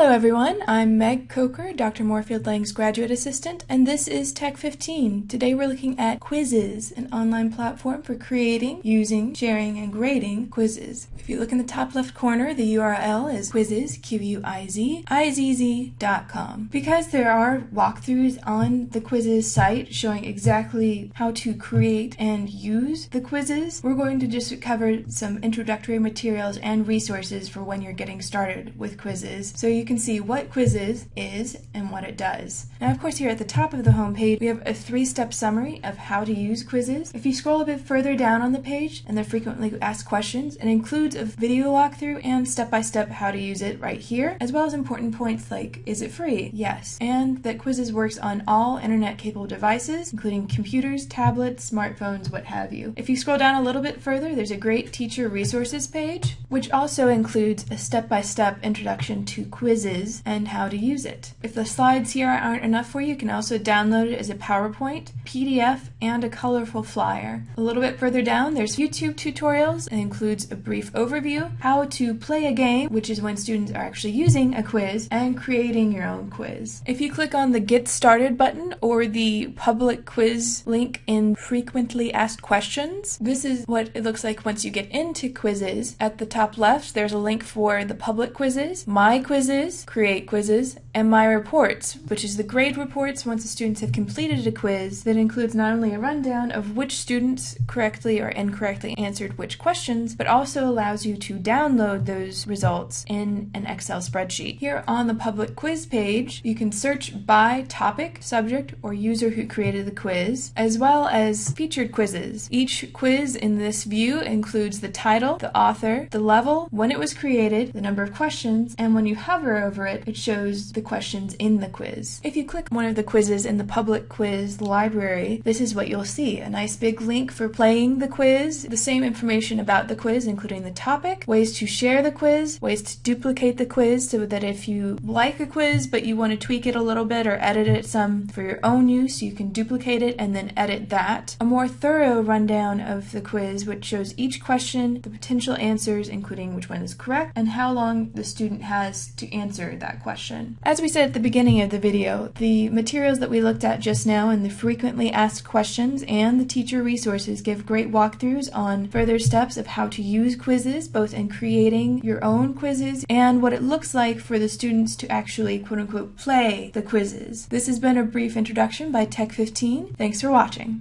Hello everyone, I'm Meg Coker, Dr. Moorfield Lang's graduate assistant, and this is Tech 15. Today we're looking at Quizizz, an online platform for creating, using, sharing, and grading quizzes. If you look in the top left corner, the URL is quizizz, Q-U-I-Z, I-Z-Z.com. Because there are walkthroughs on the Quizizz site showing exactly how to create and use the quizzes, we're going to just cover some introductory materials and resources for when you're getting started with Quizizz. So you can see what Quizizz is and what it does. Now, of course, here at the top of the home page, we have a three-step summary of how to use Quizizz. If you scroll a bit further down on the page, and the frequently asked questions, it includes a video walkthrough and step-by-step -step how to use it right here, as well as important points like, is it free? Yes. And that Quizizz works on all internet-capable devices, including computers, tablets, smartphones, what have you. If you scroll down a little bit further, there's a great teacher resources page, which also includes a step-by-step -step introduction to Quizizz and how to use it. If the slides here aren't enough for you, you can also download it as a PowerPoint, PDF, and a colorful flyer. A little bit further down, there's YouTube tutorials. It includes a brief overview, how to play a game, which is when students are actually using a quiz, and creating your own quiz. If you click on the Get Started button or the public quiz link in Frequently Asked Questions, this is what it looks like once you get into Quizizz. At the top left, there's a link for the public quizzes, my quizzes, create quizzes, and my reports, which is the grade reports once the students have completed a quiz that includes not only a rundown of which students correctly or incorrectly answered which questions, but also allows you to download those results in an Excel spreadsheet. Here on the public quiz page, you can search by topic, subject, or user who created the quiz, as well as featured quizzes. Each quiz in this view includes the title, the author, the level, when it was created, the number of questions, and when you hover over it, it shows the the questions in the quiz. If you click one of the quizzes in the public quiz library, this is what you'll see. A nice big link for playing the quiz, the same information about the quiz, including the topic, ways to share the quiz, ways to duplicate the quiz so that if you like a quiz but you want to tweak it a little bit or edit it some for your own use, you can duplicate it and then edit that. A more thorough rundown of the quiz which shows each question, the potential answers, including which one is correct, and how long the student has to answer that question. As we said at the beginning of the video, the materials that we looked at just now and the frequently asked questions and the teacher resources give great walkthroughs on further steps of how to use Quizizz, both in creating your own quizzes and what it looks like for the students to actually quote unquote play the quizzes. This has been a brief introduction by Tech 15. Thanks for watching.